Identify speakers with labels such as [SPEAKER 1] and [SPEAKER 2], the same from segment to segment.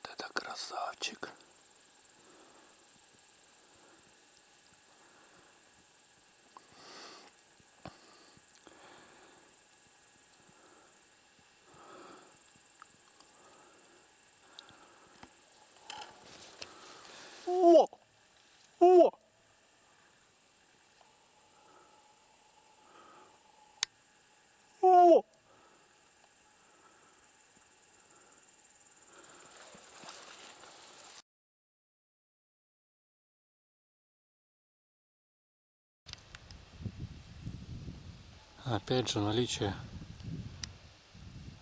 [SPEAKER 1] Вот это красавчик. Опять же наличие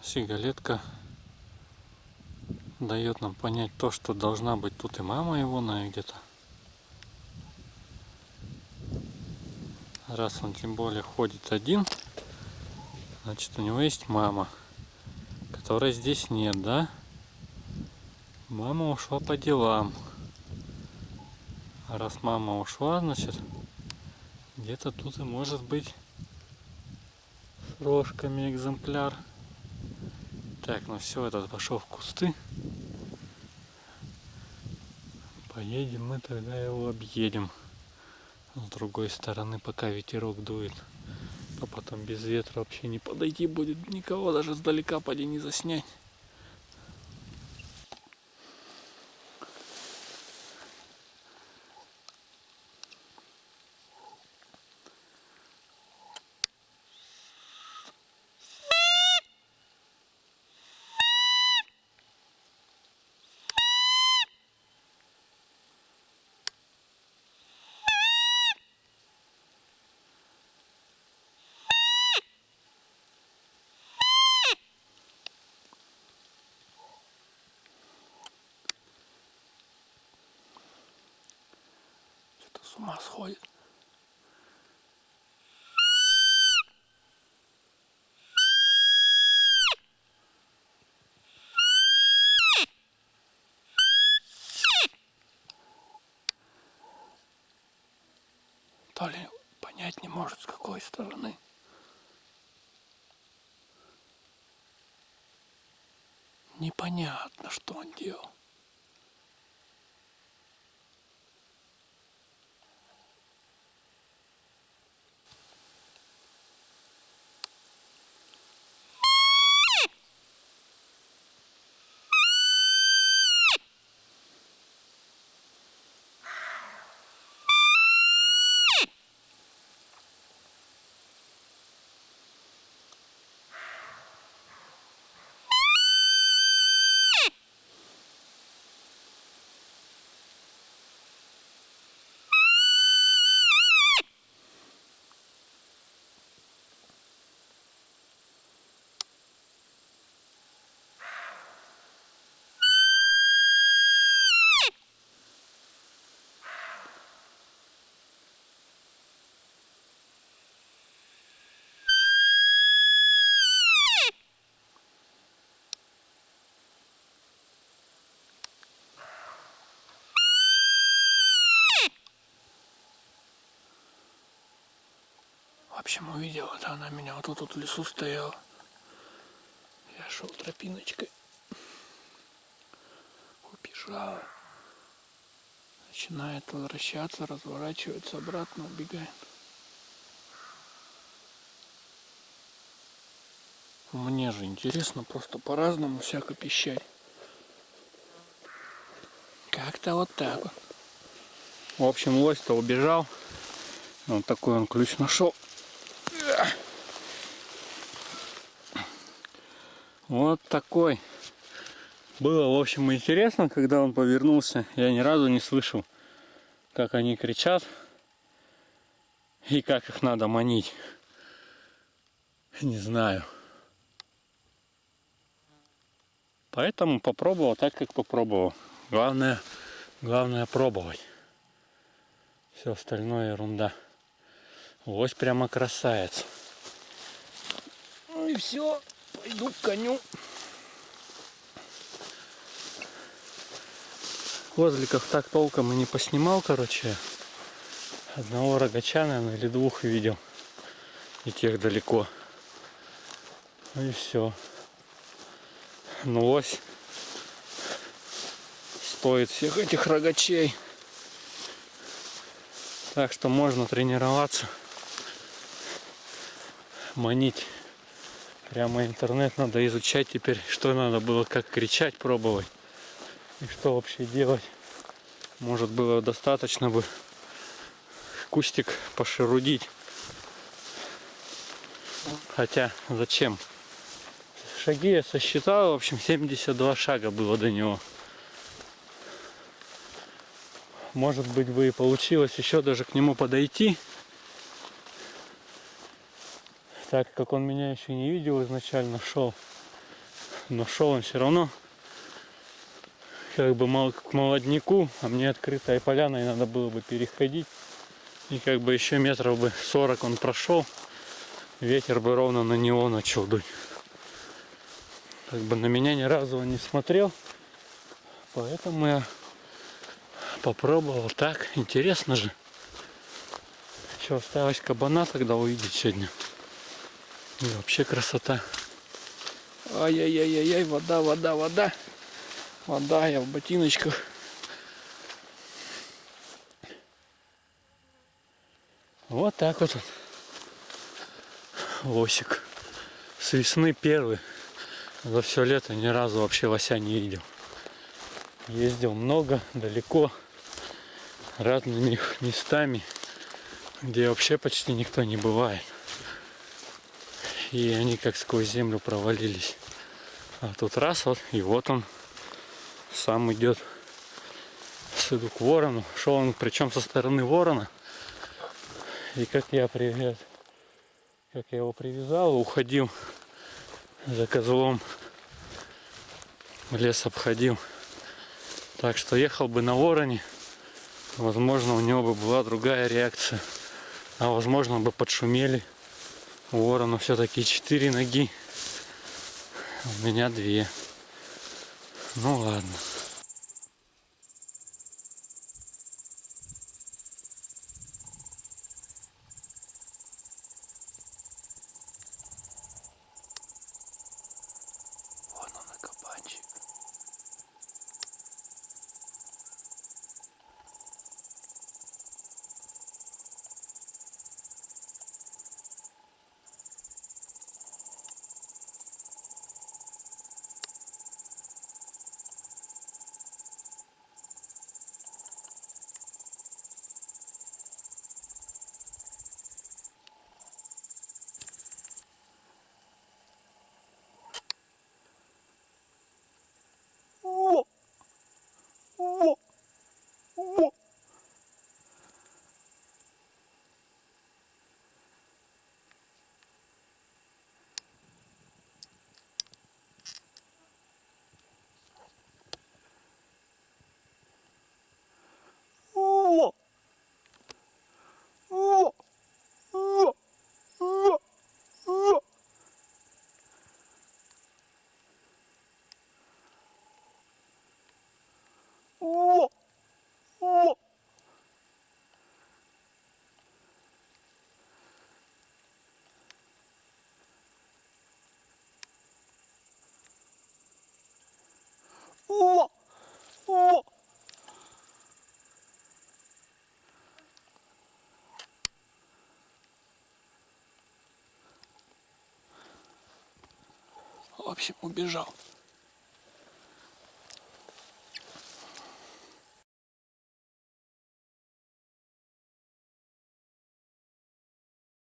[SPEAKER 1] сигалетка дает нам понять то, что должна быть тут и мама его, наверное, где-то. Раз он тем более ходит один, значит у него есть мама, которой здесь нет, да? Мама ушла по делам. А раз мама ушла, значит, где-то тут и может быть рожками экземпляр. Так, ну все, этот пошел в кусты. Поедем мы тогда его объедем. С другой стороны, пока ветерок дует. А потом без ветра вообще не подойти будет. Никого даже сдалека поди не заснять. С ума сходит. То ли понять не может, с какой стороны. Непонятно, что он делал. Общем, увидела, это она меня вот тут вот в лесу стояла. Я шел тропиночкой. Убежала. Начинает возвращаться, разворачивается обратно, убегает. Мне же интересно просто по-разному всяко пищать. Как-то вот так вот. В общем, лось-то убежал. Вот такой он ключ нашел. Вот такой. Было, в общем, интересно, когда он повернулся. Я ни разу не слышал, как они кричат и как их надо манить. Не знаю. Поэтому попробовал так, как попробовал. Главное, главное пробовать. Все остальное ерунда. Лось прямо красавец. Ну и все. Пойду к коню. Козликов так толком и не поснимал, короче. Одного рогача, наверное, или двух видел. И тех далеко. Ну и все. Ну лось стоит всех этих рогачей. Так что можно тренироваться, манить. Прямо интернет надо изучать теперь, что надо было, как кричать, пробовать. И что вообще делать. Может было достаточно бы кустик пошерудить. Хотя зачем? Шаги я сосчитал, в общем 72 шага было до него. Может быть бы и получилось еще даже к нему подойти. Так как он меня еще не видел изначально, шел. Но шел он все равно как бы мол- к молодняку, а мне открытая поляна, и надо было бы переходить. И как бы еще метров бы 40 он прошел, ветер бы ровно на него начал дуть. Как бы на меня ни разу он не смотрел, поэтому я попробовал так. Интересно же. Еще осталось кабана тогда увидеть сегодня. И вообще красота. Ай-яй-яй-яй, вода, вода, вода. Вода, я в ботиночках. Вот так вот. он. Лосик. С весны первый. За все лето ни разу вообще лося не видел. Ездил много, далеко, разными местами, где вообще почти никто не бывает. И они как сквозь землю провалились. А тут раз вот, и вот он сам идет. Иду к ворону. Шел он причем со стороны ворона. И как я привез, как я его привязал, уходил за козлом. Лес обходил. Так что ехал бы на вороне, возможно, у него бы была другая реакция. А возможно бы подшумели. У ворона все-таки четыре ноги. У меня две. Ну ладно. Вон он кабанчик. общем, убежал.